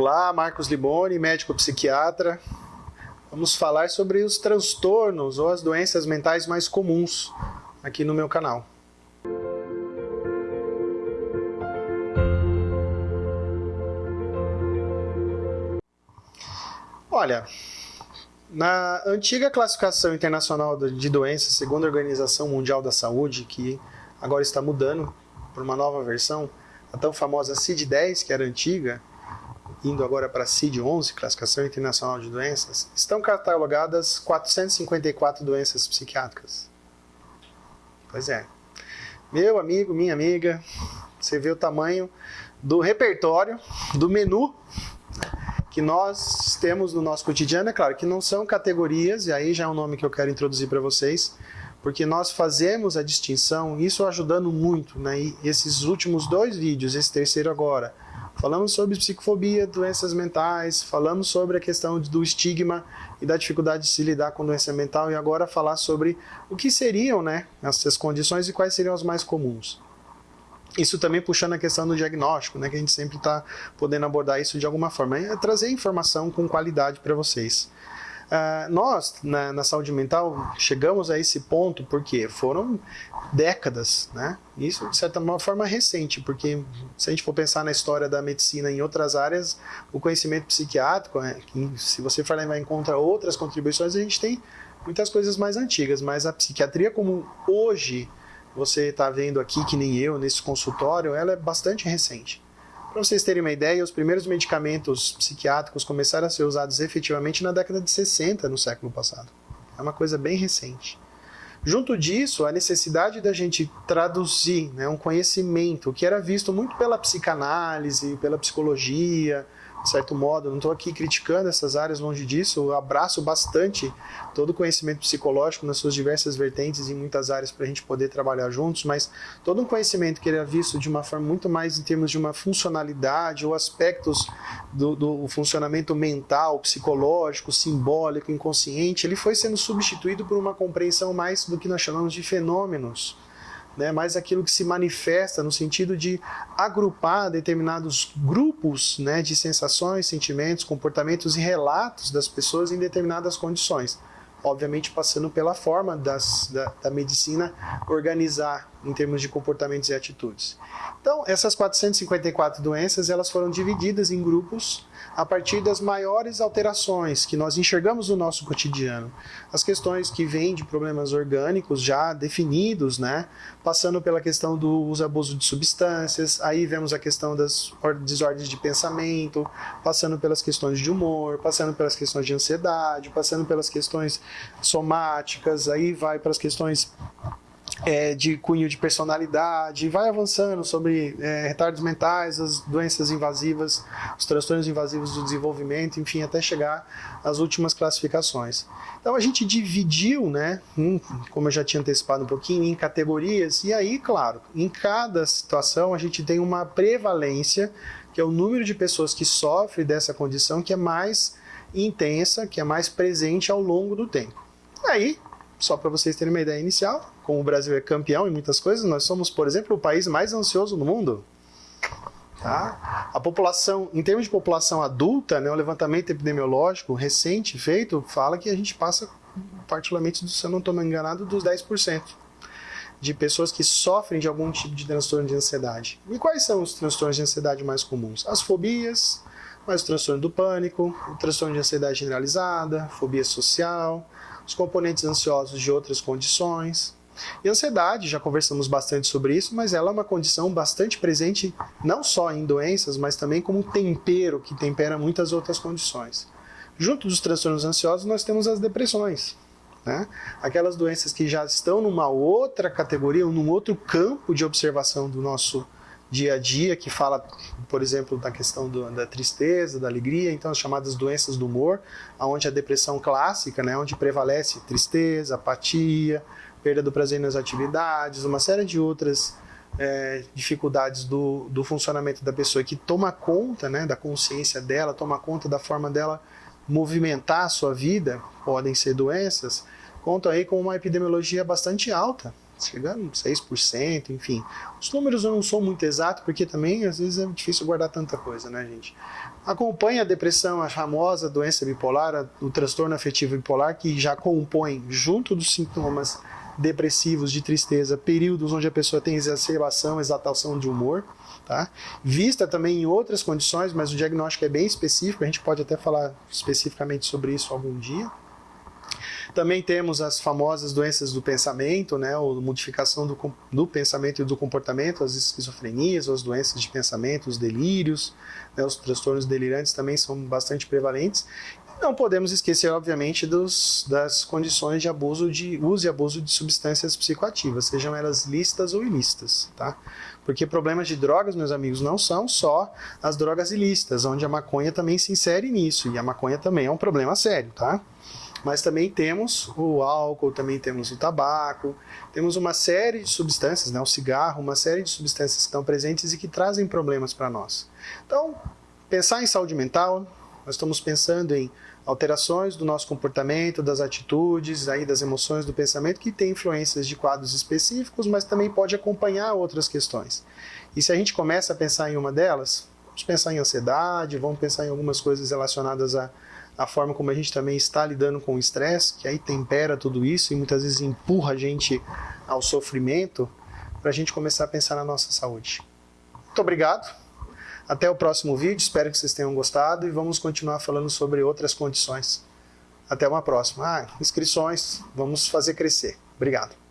Olá, Marcos Liboni, médico psiquiatra. Vamos falar sobre os transtornos ou as doenças mentais mais comuns aqui no meu canal. Olha, na antiga classificação internacional de doenças, segundo a Organização Mundial da Saúde, que agora está mudando para uma nova versão, a tão famosa CID-10, que era antiga, indo agora para a CID-11, Classificação Internacional de Doenças, estão catalogadas 454 doenças psiquiátricas. Pois é. Meu amigo, minha amiga, você vê o tamanho do repertório, do menu que nós temos no nosso cotidiano, é claro que não são categorias, e aí já é um nome que eu quero introduzir para vocês, porque nós fazemos a distinção, isso ajudando muito, né? E esses últimos dois vídeos, esse terceiro agora, falamos sobre psicofobia, doenças mentais, falamos sobre a questão do estigma e da dificuldade de se lidar com doença mental, e agora falar sobre o que seriam né, essas condições e quais seriam as mais comuns. Isso também puxando a questão do diagnóstico, né, que a gente sempre está podendo abordar isso de alguma forma, é trazer informação com qualidade para vocês. Uh, nós, na, na, saúde mental, chegamos a esse ponto porque foram décadas, né? Isso, de certa forma, recente, porque se a gente for pensar na história da medicina em outras áreas, o conhecimento psiquiátrico, né, se você for levar em conta outras contribuições, a gente tem muitas coisas mais antigas, mas a psiquiatria como hoje você está vendo aqui, que nem eu, nesse consultório, ela é bastante recente. Para vocês terem uma ideia, os primeiros medicamentos psiquiátricos começaram a ser usados efetivamente na década de 60, no século passado. É uma coisa bem recente. Junto disso, a necessidade da gente traduzir né, um conhecimento que era visto muito pela psicanálise, pela psicologia, de certo modo. Não estou aqui criticando essas áreas, longe disso. Eu abraço bastante todo o conhecimento psicológico nas suas diversas vertentes em muitas áreas para a gente poder trabalhar juntos, mas todo um conhecimento que ele é visto de uma forma muito mais em termos de uma funcionalidade ou aspectos do, do funcionamento mental, psicológico, simbólico, inconsciente, ele foi sendo substituído por uma compreensão mais do que nós chamamos de fenômenos né, mais aquilo que se manifesta no sentido de agrupar determinados grupos né, de sensações, sentimentos, comportamentos e relatos das pessoas em determinadas condições. Obviamente passando pela forma das, da, da medicina organizar em termos de comportamentos e atitudes. Então, essas 454 doenças elas foram divididas em grupos a partir das maiores alterações que nós enxergamos no nosso cotidiano. As questões que vêm de problemas orgânicos já definidos, né? passando pela questão do uso abuso de substâncias, aí vemos a questão das desordens de pensamento, passando pelas questões de humor, passando pelas questões de ansiedade, passando pelas questões somáticas, aí vai para as questões é, de cunho de personalidade, vai avançando sobre é, retardos mentais, as doenças invasivas, os transtornos invasivos do desenvolvimento, enfim, até chegar às últimas classificações. Então a gente dividiu, né, em, como eu já tinha antecipado um pouquinho, em categorias, e aí, claro, em cada situação a gente tem uma prevalência, que é o número de pessoas que sofrem dessa condição, que é mais intensa, que é mais presente ao longo do tempo. Aí, só para vocês terem uma ideia inicial, como o Brasil é campeão em muitas coisas, nós somos, por exemplo, o país mais ansioso do mundo. Tá? A população, em termos de população adulta, né, o levantamento epidemiológico recente feito fala que a gente passa, particularmente, se eu não estou enganado, dos 10% de pessoas que sofrem de algum tipo de transtorno de ansiedade. E quais são os transtornos de ansiedade mais comuns? As fobias, mas o transtorno do pânico, o transtorno de ansiedade generalizada, fobia social, os componentes ansiosos de outras condições. E ansiedade, já conversamos bastante sobre isso, mas ela é uma condição bastante presente não só em doenças, mas também como um tempero que tempera muitas outras condições. Junto dos transtornos ansiosos, nós temos as depressões. Né? Aquelas doenças que já estão numa outra categoria, num outro campo de observação do nosso dia a dia, que fala, por exemplo, da questão do, da tristeza, da alegria, então as chamadas doenças do humor, onde a depressão clássica, né, onde prevalece tristeza, apatia, perda do prazer nas atividades, uma série de outras é, dificuldades do, do funcionamento da pessoa que toma conta né, da consciência dela, toma conta da forma dela movimentar a sua vida, podem ser doenças, contam aí com uma epidemiologia bastante alta chegando a 6%, enfim. Os números eu não sou muito exato, porque também às vezes é difícil guardar tanta coisa, né, gente? Acompanha a depressão, a famosa doença bipolar, o transtorno afetivo bipolar, que já compõe, junto dos sintomas depressivos, de tristeza, períodos onde a pessoa tem exacerbação, exaltação de humor, tá? Vista também em outras condições, mas o diagnóstico é bem específico, a gente pode até falar especificamente sobre isso algum dia. Também temos as famosas doenças do pensamento, né, ou modificação do, do pensamento e do comportamento, as esquizofrenias, as doenças de pensamento, os delírios, né, os transtornos delirantes também são bastante prevalentes. Não podemos esquecer, obviamente, dos, das condições de abuso de uso e abuso de substâncias psicoativas, sejam elas lícitas ou ilícitas, tá? Porque problemas de drogas, meus amigos, não são só as drogas ilícitas, onde a maconha também se insere nisso, e a maconha também é um problema sério, tá? Mas também temos o álcool, também temos o tabaco, temos uma série de substâncias, né, o cigarro, uma série de substâncias que estão presentes e que trazem problemas para nós. Então, pensar em saúde mental, nós estamos pensando em alterações do nosso comportamento, das atitudes, aí das emoções, do pensamento, que tem influências de quadros específicos, mas também pode acompanhar outras questões. E se a gente começa a pensar em uma delas, vamos pensar em ansiedade, vamos pensar em algumas coisas relacionadas a a forma como a gente também está lidando com o estresse, que aí tempera tudo isso e muitas vezes empurra a gente ao sofrimento, para a gente começar a pensar na nossa saúde. Muito obrigado. Até o próximo vídeo, espero que vocês tenham gostado e vamos continuar falando sobre outras condições. Até uma próxima. Ah, inscrições, vamos fazer crescer. Obrigado.